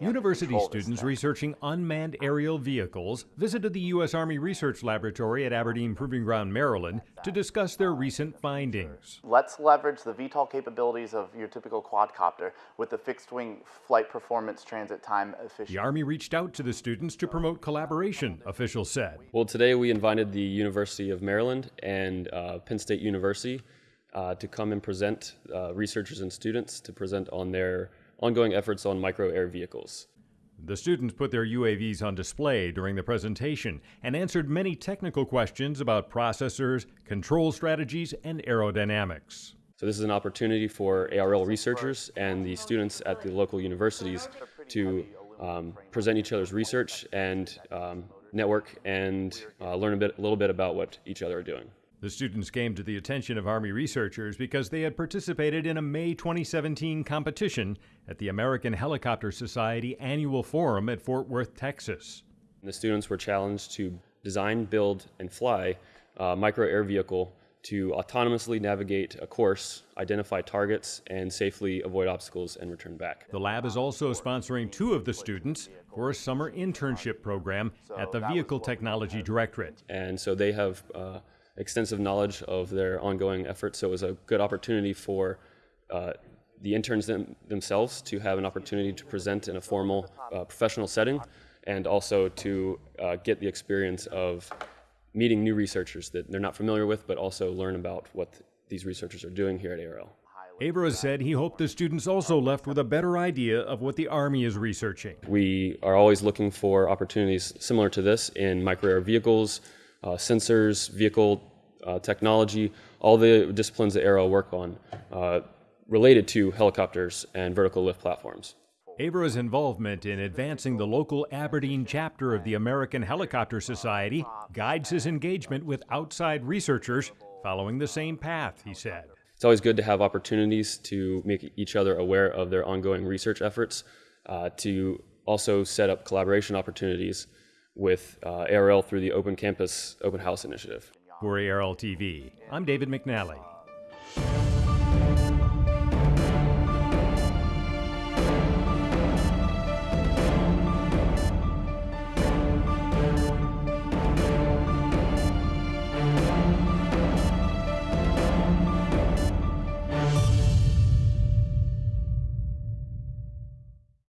University students researching unmanned aerial vehicles visited the U.S. Army Research Laboratory at Aberdeen Proving Ground, Maryland, to discuss their recent findings. Let's leverage the VTOL capabilities of your typical quadcopter with the fixed wing flight performance transit time efficiency. The Army reached out to the students to promote collaboration, officials said. Well, today we invited the University of Maryland and uh, Penn State University uh, to come and present uh, researchers and students to present on their ongoing efforts on micro air vehicles. The students put their UAVs on display during the presentation and answered many technical questions about processors, control strategies, and aerodynamics. So this is an opportunity for ARL researchers and the students at the local universities to um, present each other's research and um, network and uh, learn a, bit, a little bit about what each other are doing. The students came to the attention of Army researchers because they had participated in a May 2017 competition at the American Helicopter Society annual forum at Fort Worth, Texas. The students were challenged to design, build, and fly a micro air vehicle to autonomously navigate a course, identify targets, and safely avoid obstacles and return back. The lab is also sponsoring two of the students for a summer internship program at the Vehicle Technology Directorate. And so they have uh, extensive knowledge of their ongoing efforts. So it was a good opportunity for uh, the interns them, themselves to have an opportunity to present in a formal uh, professional setting and also to uh, get the experience of meeting new researchers that they're not familiar with, but also learn about what these researchers are doing here at ARL. Avra said he hoped the students also left with a better idea of what the Army is researching. We are always looking for opportunities similar to this in micro air vehicles, uh, sensors, vehicle uh, technology, all the disciplines that ARL work on uh, related to helicopters and vertical lift platforms. Avra's involvement in advancing the local Aberdeen chapter of the American Helicopter Society guides his engagement with outside researchers following the same path, he said. It's always good to have opportunities to make each other aware of their ongoing research efforts, uh, to also set up collaboration opportunities with uh, ARL through the Open Campus Open House initiative. For ARL TV, I'm David McNally.